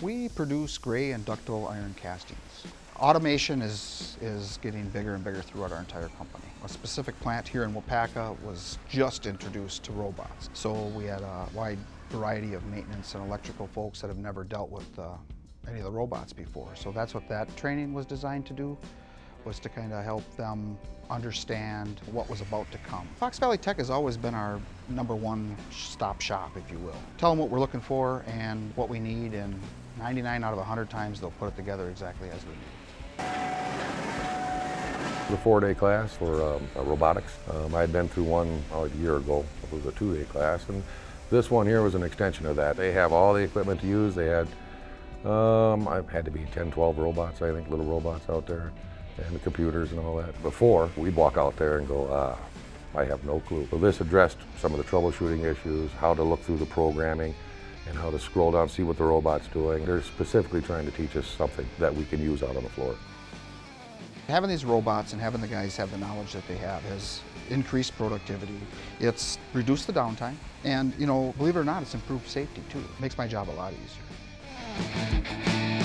We produce gray and ductile iron castings. Automation is, is getting bigger and bigger throughout our entire company. A specific plant here in Waupaca was just introduced to robots. So we had a wide variety of maintenance and electrical folks that have never dealt with uh, any of the robots before. So that's what that training was designed to do, was to kind of help them understand what was about to come. Fox Valley Tech has always been our number one stop shop, if you will. Tell them what we're looking for and what we need, and 99 out of 100 times they'll put it together exactly as we need. The four-day class for um, uh, robotics. Um, I had been through one oh, a year ago. It was a two-day class, and this one here was an extension of that. They have all the equipment to use. They had, um, I had to be 10, 12 robots, I think, little robots out there, and the computers and all that. Before, we'd walk out there and go, ah, I have no clue. So this addressed some of the troubleshooting issues, how to look through the programming, and how to scroll down, see what the robot's doing. They're specifically trying to teach us something that we can use out on the floor. Having these robots and having the guys have the knowledge that they have has increased productivity. It's reduced the downtime. And, you know, believe it or not, it's improved safety too. It makes my job a lot easier.